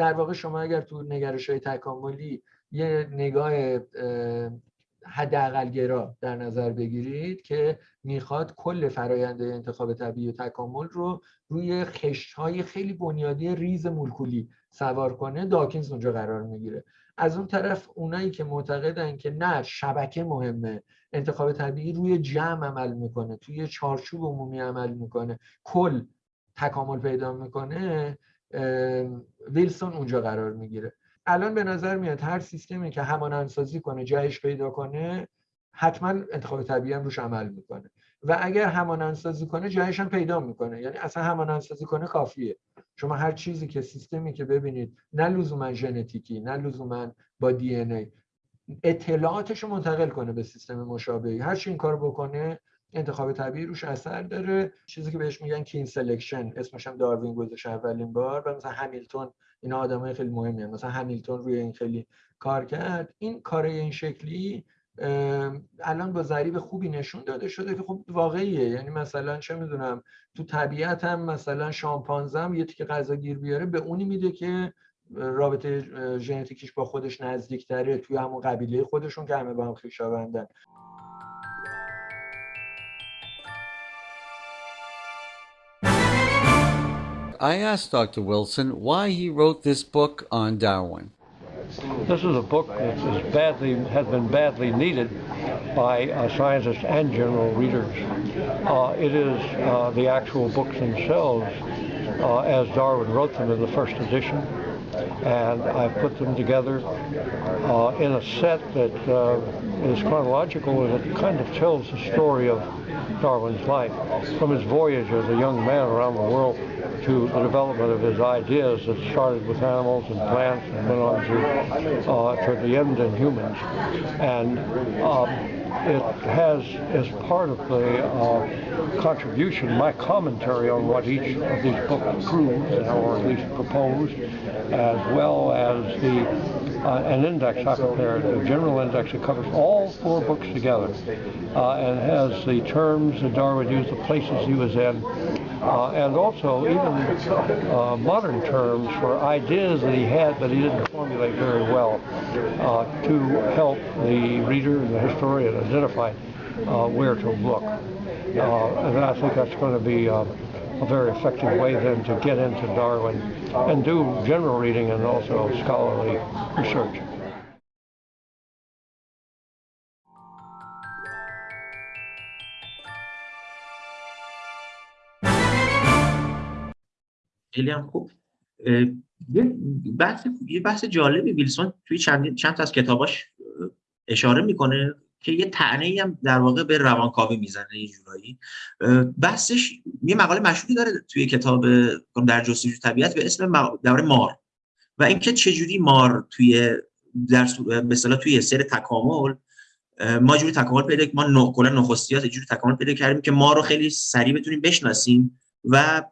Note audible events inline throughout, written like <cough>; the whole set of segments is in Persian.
در واقع شما اگر تو نگرش های تکاملی یه نگاه حداقل گرا در نظر بگیرید که می‌خواد کل فرایند انتخاب طبیعی و تکامل رو روی خشت های خیلی بنیادی ریز مولکولی سوار کنه داکینز اونجا قرار می‌گیره. از اون طرف اونایی که معتقدن که نه شبکه مهمه انتخاب طبیعی روی جمع عمل می‌کنه توی چارچوب عمومی عمل می‌کنه کل تکامل پیدا می‌کنه ویلسون اونجا قرار می‌گیره. الان به نظر میاد هر سیستمی که همانندسازی کنه جهش پیدا کنه حتما انتخاب طبیعی هم روش عمل می‌کنه. و اگر همانندسازی کنه جهش هم پیدا می‌کنه. یعنی اصلا همانندسازی کنه کافیه. شما هر چیزی که سیستمی که ببینید نه لزوما ژنتیکی نه لزوما با دی ای اطلاعاتش منتقل کنه به سیستم مشابهی. هر چی این کار بکنه انتخاب طبیعی روش اثر داره. چیزی که بهش میگن kin selection اسمش هم داروین گذاشت اولین بار و مثلا همیلتون اینا آدمای خیلی مهمی مثلا همیلتون روی این خیلی کار کرد. این کار این شکلی الان با ضریب خوبی نشون داده شده که خب واقعیه. یعنی مثلا چه می‌دونم تو طبیعت هم مثلا شامپانزه هم یه تیکه غذا گیر بیاره به اونی میده که رابطه ژنتیکیش با خودش نزدیکتره توی همون قبیله خودشون که همه با هم خویشاوندن I asked Dr. Wilson why he wrote this book on Darwin. This is a book that is badly has been badly needed by uh, scientists and general readers. Uh, it is uh, the actual books themselves, uh, as Darwin wrote them in the first edition, and I put them together uh, in a set that uh, is chronological and it kind of tells the story of Darwin's life from his voyage as a young man around the world to the development of his ideas that started with animals and plants and went on to, uh, the end in humans. And um, it has, as part of the uh, contribution, my commentary on what each of these books proves, or at least proposed, as well as the uh, an index I prepared, a general index that covers all four books together, uh, and has the terms that Darwin used, the places he was in, uh, and also even uh, modern terms for ideas that he had but he didn't formulate very well uh, to help the reader and the historian identify uh, where to look. Uh, and I think that's going to be uh, a very effective way then to get into Darwin and do general reading and also scholarly research. خیلی هم خوب یه بحث یه بحث جالبی ویلسون توی چند چند تا از کتاباش اشاره میکنه که یه طعنه ای هم در واقع به روانکاوی می‌زنه یه جورایی. بحثش یه مقاله مشهوری داره توی کتاب در جستجوی طبیعت به اسم دوره مار. و اینکه چجوری مار توی در مثلا توی سر تکامل ما جوری تکامل پیدا ما نه کلا نخستیات جوری تکامل پیدا کردیم که ما رو خیلی سریع بتونیم بشناسیم و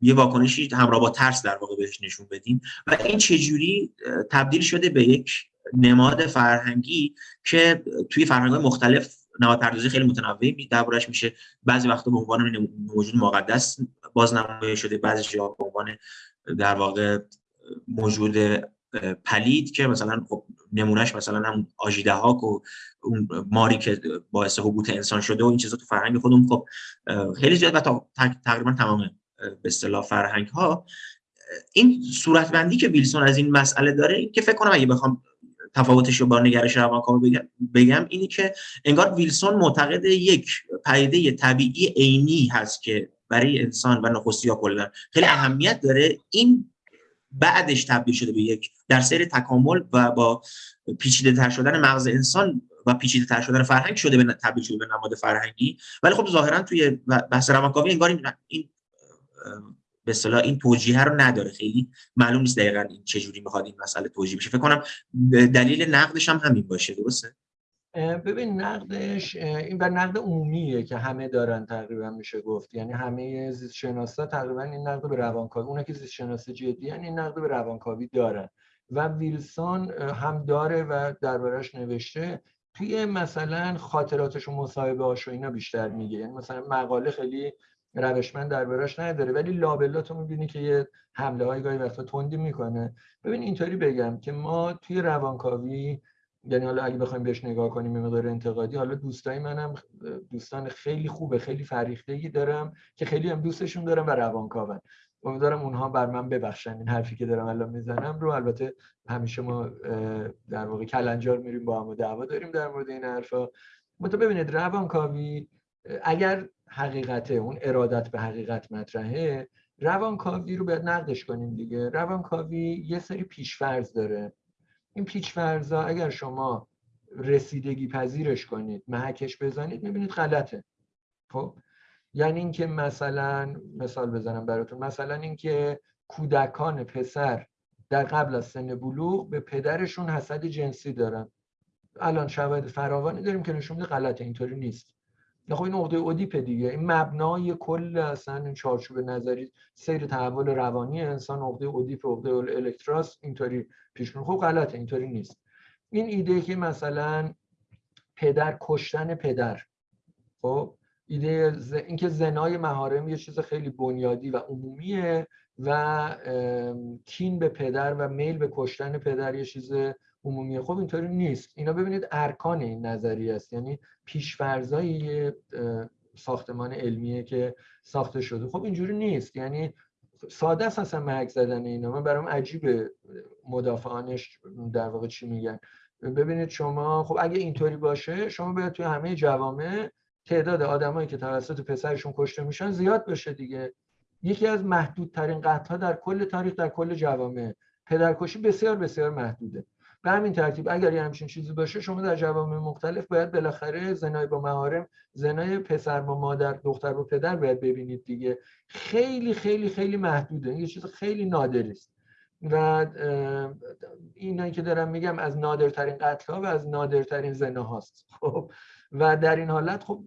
یه واکنشی همراه با ترس در واقع بهش نشون بدیم. و این چجوری تبدیل شده به یک نماد فرهنگی که توی فرهنگ مختلف نماد پردازی خیلی متنوعی دربارش میشه. بعضی وقتا به عنوان موجود مقدس بازنمایی شده بعضی جا به عنوان در واقع موجود پلید که مثلا خب نمونهش مثلا هم آژیده هاک و اون ماری که باعث حبوط انسان شده و این چیزا تو فرهنگ خودمون خب خیلی زیاد و تقریبا تمام به اصطلاح فرهنگ ها این صورتبندی که ویلسون از این مسئله داره که فکر کنم اگه بخوام تفاوتش رو با نگرش روانکاوی بگم, اینی که انگار ویلسون معتقد یک پدیده طبیعی عینی هست که برای انسان و نخستی ها کلا خیلی اهمیت داره این بعدش تبدیل شده به یک در سیر تکامل و با پیچیده تر شدن مغز انسان و پیچیده تر شدن فرهنگ شده به تبدیل شده به نماد فرهنگی. ولی خب ظاهرا توی بحث روانکاوی انگار این به اصطلاح این توجیه رو نداره. خیلی معلوم نیست دقیقا این چجوری می‌خواد این مسئله توجیه بشه. فکر کنم دلیل نقدش هم همین باشه درسته؟ ببین نقدش این بر نقد عمومیه که همه دارن تقریبا میشه گفت. یعنی همه زیست شناسا تقریبا این نقد به روانکاوی اونایی که زیست شناسی جدی این نقد به روانکاوی دارن. و ویلسون هم داره و دربارش نوشته توی مثلا خاطراتش و مصاحبه هاش و اینا بیشتر میگه. یعنی مثلا مقاله خیلی روشمند دربارش نداره. ولی لابلا تو می‌بینی که یه حمله های گاهی وقتا تندی می‌کنه. ببین اینطوری بگم که ما توی روانکاوی یعنی حالا اگه بخوایم بهش نگاه کنیم به مقدار انتقادی حالا دوستای منم دوستان خیلی خوبه خیلی فریختگی دارم که خیلی هم دوستشون دارم و روانکاون. امیدوارم اونها بر من ببخشن. این حرفی که دارم الان می‌زنم رو البته همیشه ما در واقع کلنجار میریم با هم دعوا داریم در مورد این حرفا. تو ببینید روانکاوی اگر حقیقته اون ارادت به حقیقت مطرحه روانکاوی رو باید نقدش کنیم دیگه. روانکاوی یه سری پیشفرض داره. این پیشفرضا اگر شما رسیدگی پذیرش کنید محکش بزنید می‌بینید غلطه. خب؟ یعنی اینکه مثلا مثال بزنم براتون. مثلا اینکه کودکان پسر در قبل از سن بلوغ به پدرشون حسد جنسی دارن. الان شواهد فراوانی داریم که نشون میده غلطه اینطوری نیست. خب این عقده اودیپ دیگه. این مبنای کل اصلا این چارچوب نظری سیر تحول روانی انسان عقده اودیپ عقده الکتراس اینطوری پیش خب غلطه اینطوری نیست. این ایده که مثلا پدر کشتن پدر. خب ایده ز... اینکه زنای مهارم یه چیز خیلی بنیادی و عمومیه. و کین به پدر و میل به کشتن پدر یه چیز عمومیه خب اینطوری نیست. اینا ببینید ارکان این نظریه است. یعنی پیشفرزای ساختمان علمیه که ساخته شده. خب اینجوری نیست. یعنی ساده است اصلا زدن اینا. من برام عجیبه مدافعانش در واقع چی میگن. ببینید شما خب اگه اینطوری باشه شما باید توی همه جوامع تعداد آدمایی که توسط پسرشون کشته میشن زیاد بشه دیگه. یکی از محدودترین قتل در کل تاریخ در کل جوامع. پدرکشی بسیار بسیار محدوده. به همین ترتیب اگر یه همچین چیزی باشه شما در جوامع مختلف باید بالاخره زنای با مهارم زنای پسر با مادر دختر با پدر باید ببینید دیگه. خیلی خیلی خیلی محدوده. یه چیز خیلی نادری است. و اینایی که دارم میگم از نادرترین قتل ها و از نادرترین زنا هاست. خب؟ و در این حالت خب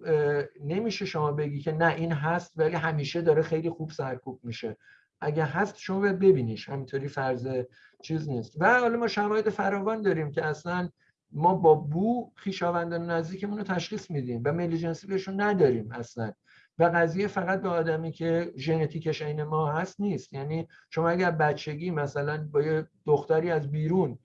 نمیشه شما بگی که نه این هست ولی همیشه داره خیلی خوب سرکوب میشه. اگه هست شما باید ببینیش. همینطوری فرض چیز نیست. و حالا ما شواهد فراوان داریم که اصلا ما با بو خیشاوندان نزدیکمون رو تشخیص میدیم و میل جنسی بهشون نداریم اصلا. و قضیه فقط به آدمی که ژنتیکش عین ما هست نیست. یعنی شما اگر بچگی مثلا با یه دختری از بیرون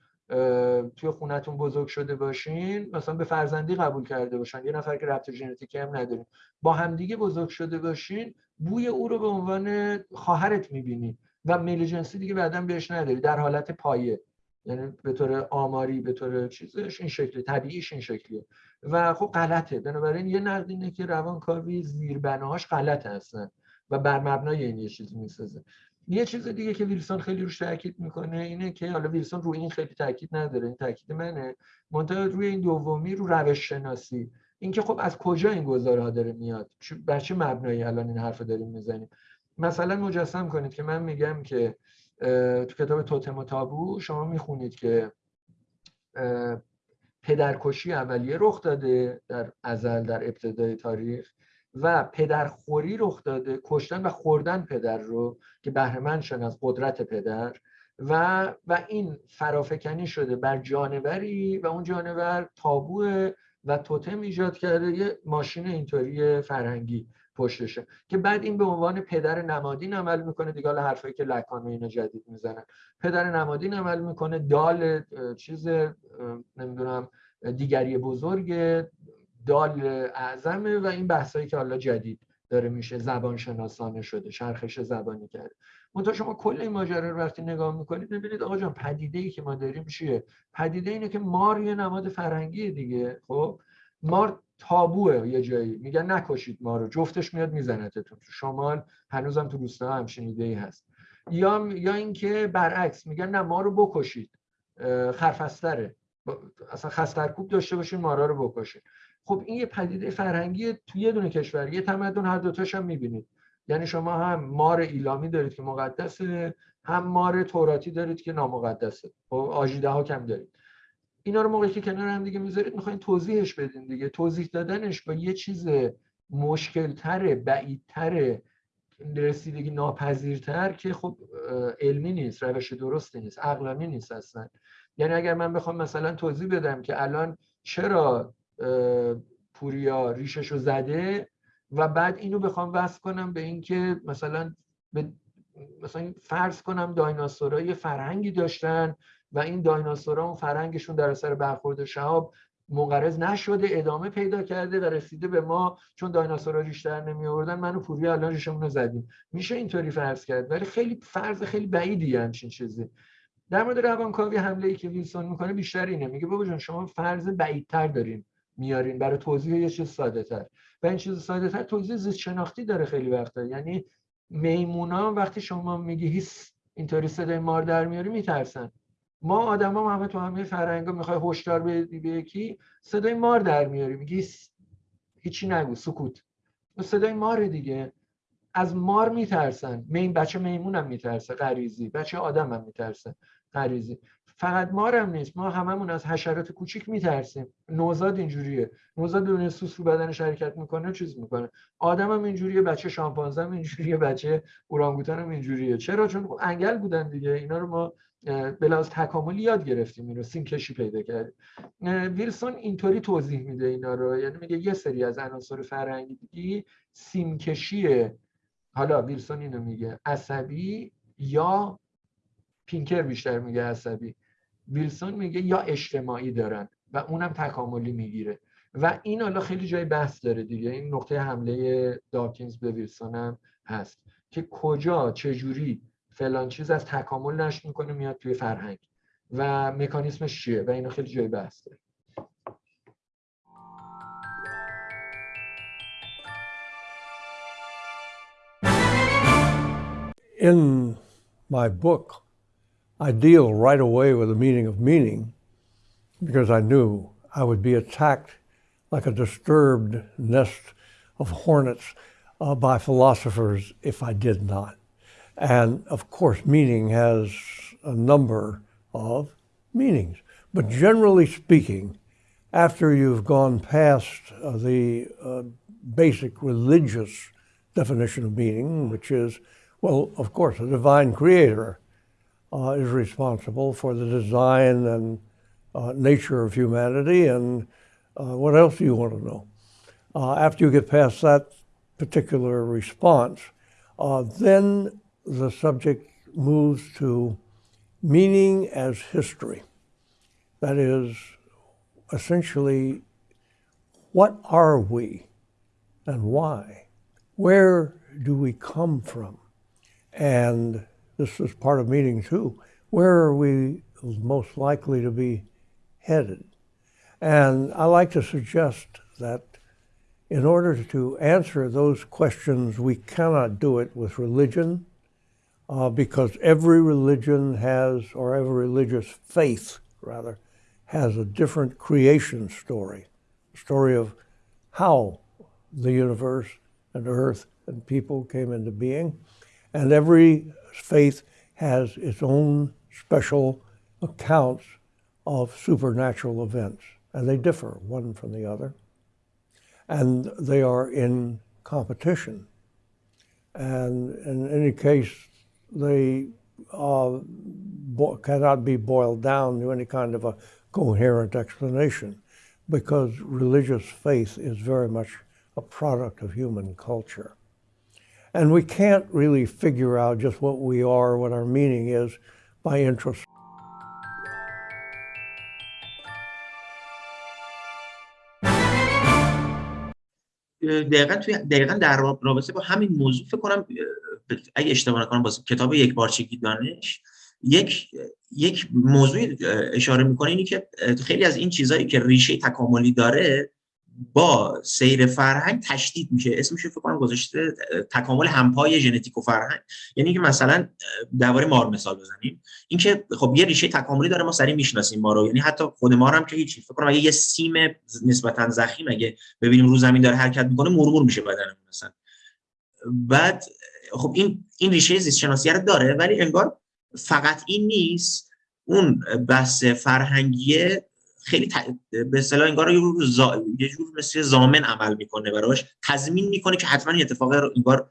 توی خونتون بزرگ شده باشین مثلا به فرزندی قبول کرده باشن. یه نفر که ربط ژنتیکی هم نداریم با همدیگه بزرگ شده باشین بوی او رو به عنوان خواهرت می‌بینی و میل جنسی دیگه بعدا بهش نداری در حالت پایه. یعنی به طور آماری به طور چیزش این شکلی طبیعیش این شکلیه. و خب غلطه. بنابراین یه نقد اینه که روانکاوی زیربناهاش غلط هستن و بر مبنای این یه چیزی می‌سازه. یه چیز دیگه که ویلسون خیلی روش تاکید می‌کنه اینه که حالا ویلسون روی این خیلی تاکید نداره. این تاکید منه. منتها روی این دومی رو روش شناسی اینکه خب از کجا این گزارها داره میاد؟ بر چه مبنایی الان این حرف داریم می‌زنیم؟ مثلا مجسم کنید که من میگم که تو کتاب توتم و تابو شما می‌خونید که پدرکشی اولیه رخ داده در ازل در ابتدای تاریخ و پدرخوری رخ داده کشتن و خوردن پدر رو که بهرمند شن از قدرت پدر و و این فرافکنی شده بر جانوری و اون جانور تابو و توتم ایجاد کرده یه ماشین اینطوری فرهنگی. پشتشه که بعد این به عنوان پدر نمادین عمل می‌کنه. دیگه حالا حرفایی که لکان و اینا جدید می‌زنن. پدر نمادین عمل می‌کنه. دال چیز نمی‌دونم دیگری بزرگ دال اعظمه و این بحثایی که حالا جدید داره میشه. زبان شناسانه شده. شرخش زبانی کرده. منتها شما کل این ماجرا رو وقتی نگاه می‌کنید ببینید آقا جان پدیده ای که ما داریم چیه؟ پدیده اینه که مار یه نماد فرهنگی دیگه. خب؟ مار تابوه یه جایی میگن نکشید ما رو. جفتش میاد میزنتتون تو شمال هنوزم تو روستا همچین ایده ای هست. یا یا اینکه برعکس میگن نه ما رو بکشید. خرفستره. اصلا خسترکوب داشته باشین مارا رو بکشید خب این یه پدیده فرهنگی توی یه دونه کشور. یه تمدن هر دوتاش هم می‌بینید. یعنی شما هم مار ایلامی دارید که مقدسه هم مار توراتی دارید که نامقدسه. خب آجیده ها کم دارید. اینا رو موقعی که کنار هم دیگه می‌ذارید می‌خواین توضیحش بدین دیگه. توضیح دادنش با یه چیز مشکلتره بعیدتره رسیدگی ناپذیرتر که خب علمی نیست روش درستی نیست عقلانی نیست اصلا. یعنی اگر من بخوام مثلا توضیح بدم که الان چرا پوریا ریشش رو زده و بعد اینو بخوام وصل کنم به اینکه مثلا به مثلا فرض کنم دایناسورها یه فرهنگی داشتن و این دایناسورها اون فرهنگشون در اثر برخورد شهاب منقرض نشده ادامه پیدا کرده و رسیده به ما. چون دایناسورها ریشتر نمی آوردن منو پوری الان ریشمون رو زدیم. میشه اینطوری فرض کرد؟ ولی خیلی فرض خیلی بعیدی همچین چیزی. در مورد روانکاوی حمله ای که ویلسون می‌کنه بیشتر اینه. میگه بابا جان شما فرض بعیدتر دارین میارین. برای توضیح یه چیز ساده تر و این چیز ساده تر توضیح زیست شناختی داره خیلی وقتا. یعنی میمونا وقتی شما میگی هیس اینطوری صدای مار در میاری میترسن. ما آدما همه تو همه فرهنگا می‌خوای هشدار بدی به یکی صدای مار در میاری میگی هیچی نگو سکوت. صدای مار دیگه. از مار میترسن. این بچه میمون هم میترسه غریزی. بچه آدم هم میترسه غریزی. فقط مارم نیست. ما هممون از حشرات کوچیک میترسیم. نوزاد اینجوریه. نوزاد بدون سوس رو بدنش حرکت می‌کنه چیز می‌کنه. آدم هم اینجوریه بچه شامپانزه هم اینجوریه بچه اورانگوتان هم اینجوریه. چرا؟ چون انگل بودن دیگه. اینا رو ما بلاز تکاملی یاد گرفتیم این رو سیم کشی پیدا کردیم. ویلسون اینطوری توضیح میده اینا رو یعنی میگه یه سری از عناصر فرهنگی سیم کشی حالا ویلسون اینو میگه عصبی یا پینکر بیشتر میگه عصبی. ویلسون میگه یا اجتماعی دارن و اونم تکاملی می‌گیره. و این حالا خیلی جای بحث داره دیگه. این نقطه حمله داکینز به ویلسون هم هست. که کجا چجوری فلان چیز از تکامل نشت میکنه میاد توی فرهنگ و مکانیسمش چیه و اینا خیلی جای بحث داره In my book, I deal right away with the meaning of meaning because I knew I would be attacked like a disturbed nest of hornets uh, by philosophers if I did not. And of course, meaning has a number of meanings. But generally speaking, after you've gone past uh, the uh, basic religious definition of meaning, which is, well, of course, a divine creator uh, is responsible for the design and uh, nature of humanity. And uh, what else do you want to know? Uh, after you get past that particular response, then the subject moves to meaning as history. That is, essentially, what are we and why? Where do we come from? And this is part of meaning too. Where are we most likely to be headed? And I like to suggest that in order to answer those questions, we cannot do it with religion, uh, because every religion has, or every religious faith, rather, has a different creation story, story of how the universe and earth and people came into being. And every faith has its own special accounts of supernatural events, and they differ one from the other. And they are in competition. And in any case, they uh, cannot be boiled down to any kind of a coherent explanation because religious faith is very much a product of human culture. And we can't really figure out just what we are, what our meaning is, by introspection. دقیقا توی دقیقا در رابطه با همین موضوع فکر کنم اگه اشتباه نکنم با کتاب یک بارچگی دانش یک یک موضوع اشاره می‌کنه اینی که خیلی از این چیزهایی که ریشه تکاملی داره با سیر فرهنگ تشدید میشه. اسمش فکر کنم گذاشته تکامل همپای ژنتیک و فرهنگ. یعنی که مثلا درباره مار مثال بزنیم. اینکه خب یه ریشه تکاملی داره ما سری می‌شناسیم ما رو یعنی حتی خود مار هم که هیچی فکر کنم اگه یه سیم نسبتا زخیم اگه ببینیم رو زمین داره حرکت می‌کنه مرمور میشه بدنمون مثلا. بعد خب این این ریشه زیست شناسی داره ولی انگار فقط این نیست. اون بحث فرهنگیه خیلی ت... به اصطلاح انگار یه جور زا... یه جور مثل زامن عمل می‌کنه براش. تضمین می‌کنه که حتما این اتفاق انگار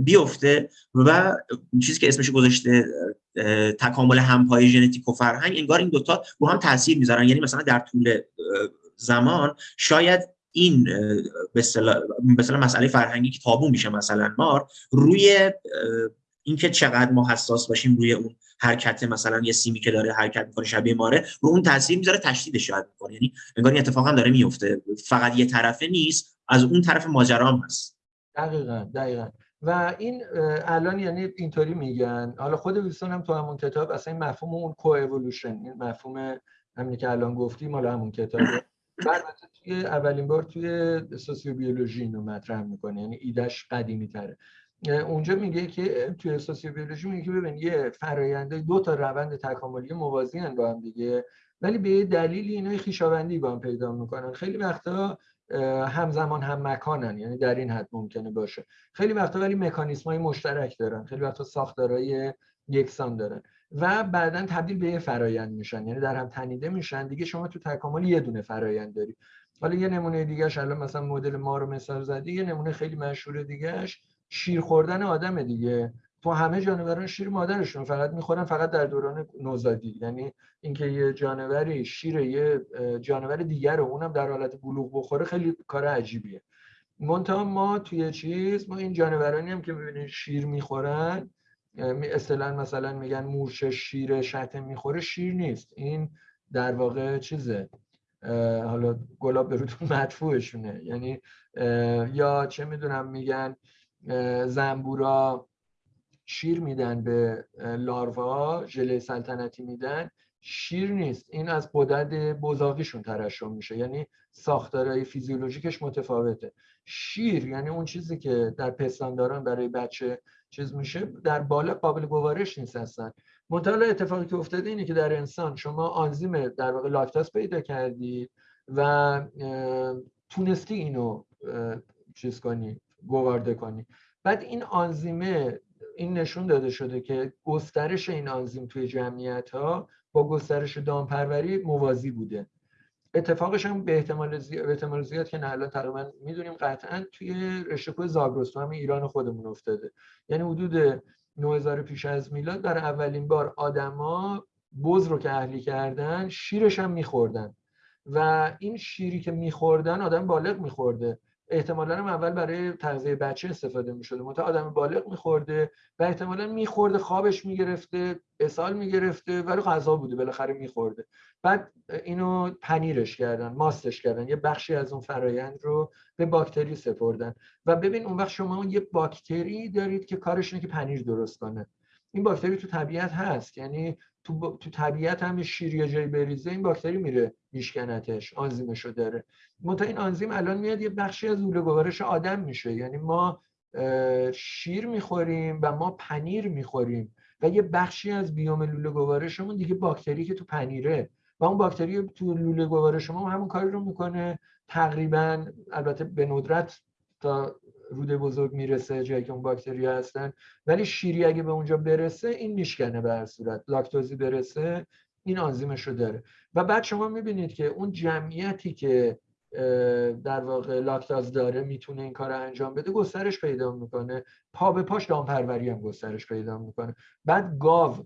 بیفته و چیزی که اسمش گذاشته تکامل همپای ژنتیک و فرهنگ انگار این دوتا رو هم تاثیر می‌ذارن. یعنی مثلا در طول زمان شاید این به اصطلاح مسئله فرهنگی که تابو میشه مثلا مار روی اینکه چقدر ما حساس باشیم روی اون حرکت مثلا یه سیمی که داره حرکت می‌کنه شبیه ماره رو اون تاثیر می‌ذاره تشدیدش شاید می‌کنه. یعنی انگار این اتفاق هم داره میفته فقط یه طرفه نیست از اون طرف ماجرا هم هست. دقیقا دقیقا. و این الان یعنی اینطوری میگن. حالا خود ویلسون هم تو همون کتاب اصلا این مفهوم اون کو اِوولوشن این مفهوم همینی که الان گفتیم مال همون کتابه. <laughs> بعد توی اولین بار توی سوسیوبیولوژی اینو مطرح می‌کنه. یعنی ایدش قدیمی تره اونجا میگه که توی سوسیوبیولوژی میگه که ببین یه فراینده دو تا روند تکاملی موازی با هم دیگه ولی به دلیلی اینا خویشاوندی با هم پیدا می‌کنن. خیلی وقتا همزمان هم مکانن یعنی در این حد ممکنه باشه. خیلی وقتا ولی مکانیسم های مشترک دارن. خیلی وقتا ساختارهای یکسان دارن. و بعدا تبدیل به یه فرایند میشن. یعنی در هم تنیده میشن. دیگه شما تو تکامل یه دونه فرایند داری. حالا یه نمونه دیگهش الان مثلا مدل ما رو مثال زدی یه نمونه خیلی مشهور دیگهش شیر خوردن آدم دیگه. تو همه جانوران شیر مادرشون فقط می‌خورن فقط در دوران نوزادی. یعنی اینکه یه جانوری شیر یه جانور دیگر رو اونم در حالت بلوغ بخوره خیلی کار عجیبیه. منتها ما توی چیز ما این جانورانی هم که می‌بینید شیر می‌خورن اصطلاحا مثلا میگن مورچه شیر شتم می‌خوره شیر نیست. این در واقع چیزه. حالا گلاب به <laughs> مدفوعشونه. یعنی یا چه می‌دونم میگن زنبورا شیر میدن به لاروا ژله سلطنتی میدن. شیر نیست این از قدرت بزاقیشون ترشح میشه یعنی ساختارهای فیزیولوژیکش متفاوته. شیر یعنی اون چیزی که در پستانداران برای بچه چیز میشه در بالا قابل گوارش نیست هستن منتها اتفاقی که افتاده اینه که در انسان شما آنزیم در واقع لاکتاز پیدا کردید و تونستی اینو چیز کنی گوارده کنی. بعد این آنزیمه این نشون داده شده که گسترش این آنزیم توی جمعیت ها با گسترش دامپروری موازی بوده. اتفاقش هم به احتمال زیاد, به احتمال زیاد که نه تقریبا می‌دونیم قطعا توی رشته زاگرس تو همین ایران خودمون افتاده. یعنی حدود 9000 پیش از میلاد در اولین بار آدما بز رو که اهلی کردن شیرش هم میخوردن. و این شیری که میخوردن آدم بالغ میخورده. احتمالا هم اول برای تغذیه بچه استفاده می شده منتها آدم بالغ میخورده و احتمالا میخورده خوابش می‌گرفته اسهال می‌گرفته ولی غذا بوده بالاخره میخورده. بعد اینو پنیرش کردن ماستش کردن یه بخشی از اون فرایند رو به باکتری سپردن. و ببین اون وقت شما یه باکتری دارید که کارش اینه که پنیر درست کنه. این باکتری تو طبیعت هست یعنی تو, تو طبیعت هم شیر یه جایی بریزه این باکتری میره میشکنتش آنزیمشو داره. منتها این آنزیم الان میاد یه بخشی از لوله گوارش آدم میشه. یعنی ما شیر می‌خوریم و ما پنیر می‌خوریم و یه بخشی از بیوم لوله گوارشمون دیگه باکتری که تو پنیره. و اون باکتری تو لوله گوارش همون کاری رو می‌کنه. تقریبا البته به ندرت تا روده بزرگ می‌رسه جایی که اون باکتری هستن. ولی شیری اگه به اونجا برسه این میشکنه به هر صورت. لاکتوزی برسه این آنزیمش رو داره. و بعد شما می‌بینید که اون جمعیتی که در واقع لاکتاز داره می‌تونه این کار رو انجام بده گسترش پیدا می‌کنه. پا به پاش دامپروری هم گسترش پیدا می‌کنه. بعد گاو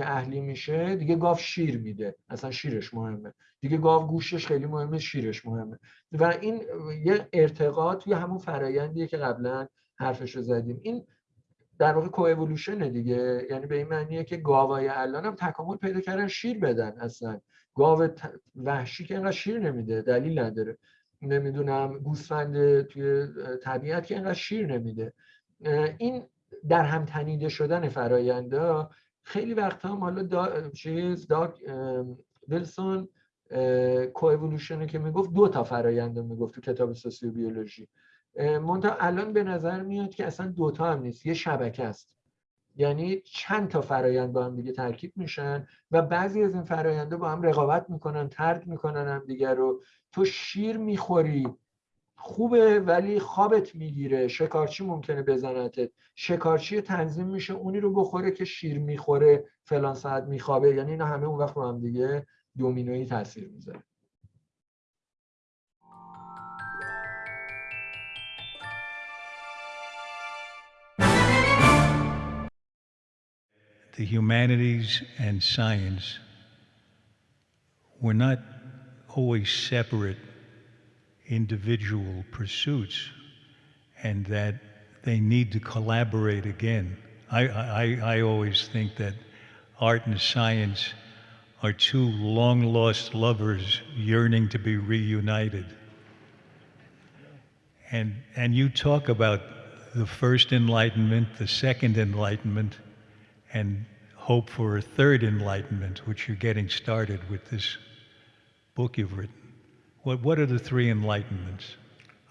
که اهلی میشه دیگه گاو شیر میده. اصلا شیرش مهمه. دیگه گاو گوشش خیلی مهمه شیرش مهمه. و این یه ارتقا توی همون فرایندیه که قبلا حرفش رو زدیم. این در واقع کو دیگه. یعنی به این معنیه که گاوای الان هم تکامل پیدا کردن شیر بدن اصلا. گاو وحشی که اینقدر شیر نمیده دلیل نداره. نمی‌دونم گوسفند توی طبیعت که اینقدر شیر نمیده. این در هم تنیده شدن فراینده خیلی وقت هم حالا دا چیز دا ویلسون کوئولوشنه که می‌گفت دو تا فرایند می‌گفت تو کتاب سوسیوبیولوژی منتها الان به نظر میاد که اصلا دوتا هم نیست یه شبکه است. یعنی چند تا فرایند با هم دیگه ترکیب میشن و بعضی از این فراینده با هم رقابت می‌کنن ترک می‌کنن هم دیگر رو. تو شیر می‌خوری. خوبه ولی خوابت می‌گیره. شکارچی ممکنه بزنتت. شکارچی تنظیم میشه. اونی رو بخوره که شیر می‌خوره فلان ساعت میخوابه. یعنی اینا همه اون وقت رو هم دیگه دومینویی تاثیر می‌ذاره. The humanities and science were not always separate individual pursuits and that they need to collaborate again. I, I, I always think that art and science are two long lost lovers yearning to be reunited. And, and you talk about the first enlightenment, the second enlightenment, and hope for a third enlightenment, which you're getting started with this book you've written. What, what are the three enlightenments?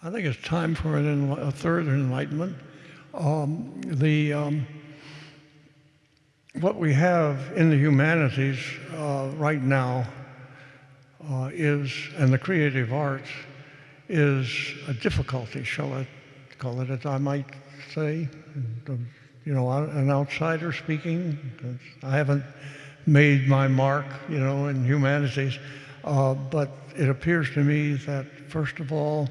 I think it's time for an a third enlightenment. Um, the um, what we have in the humanities uh, right now uh, is, and the creative arts, is a difficulty, shall I call it, as I might say. You know, an outsider speaking, I haven't made my mark, you know, in humanities, uh, but it appears to me that first of all,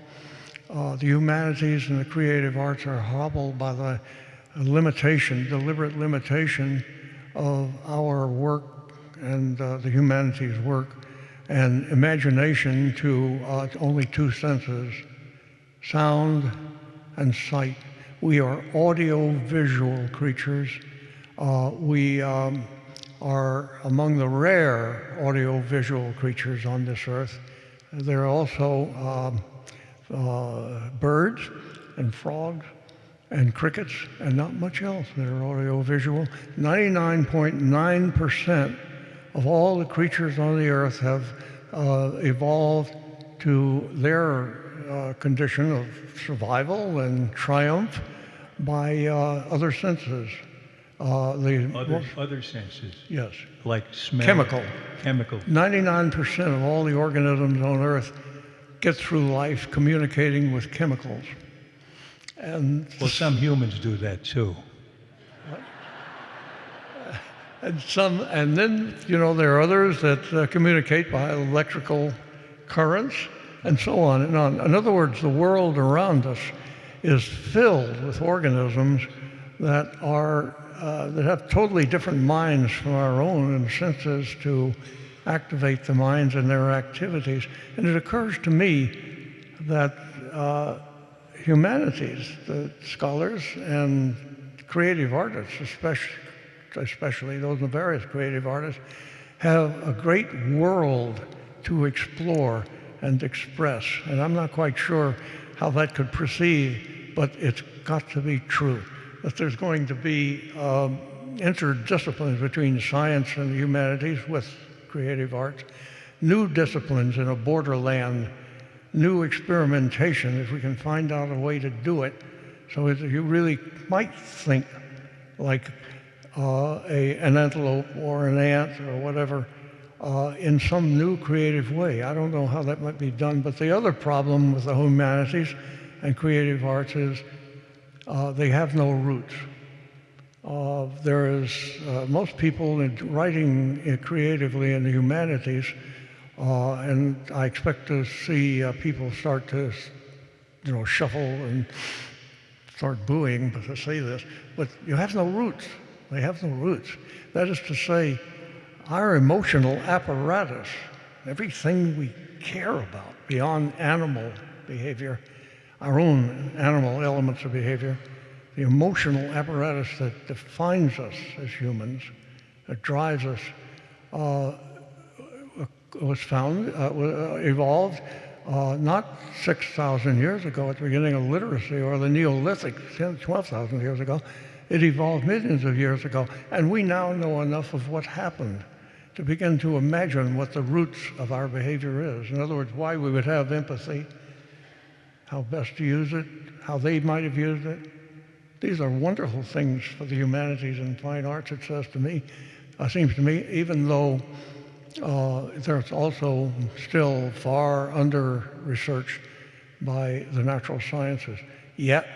uh, the humanities and the creative arts are hobbled by the limitation, deliberate limitation of our work and uh, the humanities work and imagination to uh, only two senses, sound and sight. We are audio-visual creatures. Uh, we um, are among the rare audio-visual creatures on this earth. There are also um, uh, birds and frogs and crickets and not much else that are audio-visual. 99.9% of all the creatures on the earth have uh, evolved to their uh, condition of survival and triumph by uh, other senses. Uh, the, Other, other senses, yes. like smell. Chemical. Chemical. 99% of all the organisms on Earth get through life communicating with chemicals. And, Well, some humans do that too. and some, and then you know there are others that uh, communicate by electrical currents, and so on and on. In other words, the world around us is filled with organisms that are uh, that have totally different minds from our own and senses to activate the minds in their activities. And it occurs to me that uh, humanities, the scholars and creative artists, especially, especially those of various creative artists, have a great world to explore and express. And I'm not quite sure how that could proceed, but it's got to be true that there's going to be um, interdisciplines between science and humanities with creative arts, new disciplines in a borderland, new experimentation if we can find out a way to do it so you really might think like uh, a, an antelope or an ant or whatever uh, in some new creative way. I don't know how that might be done, but the other problem with the humanities and creative arts is uh, they have no roots. Uh, there is uh, most people in writing uh, creatively in the humanities, uh, and I expect to see uh, people start to, you know, shuffle and start booing to say this. But you have no roots. They have no roots. That is to say, our emotional apparatus, everything we care about beyond animal behavior, our own animal elements of behavior, the emotional apparatus that defines us as humans, that drives us, uh, was found, uh, evolved uh, not 6,000 years ago at the beginning of literacy or the Neolithic 10, 12,000 years ago. It evolved millions of years ago. And we now know enough of what happened to begin to imagine what the roots of our behavior is. In other words, why we would have empathy, how best to use it, how they might have used it. These are wonderful things for the humanities and fine arts, it says to me, uh, seems to me, even though uh, there's also still far under researched by the natural sciences. Yet,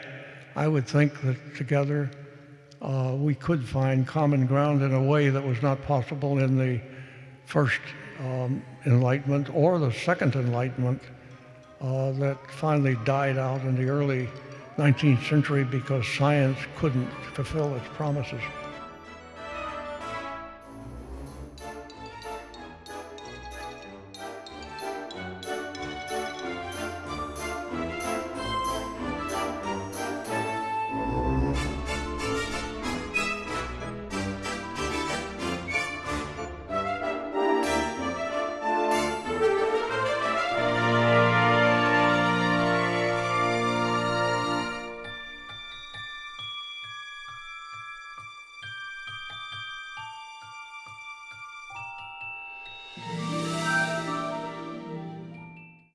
I would think that together uh, we could find common ground in a way that was not possible in the first um, Enlightenment or the second Enlightenment uh, that finally died out in the early 19th century because science couldn't fulfill its promises.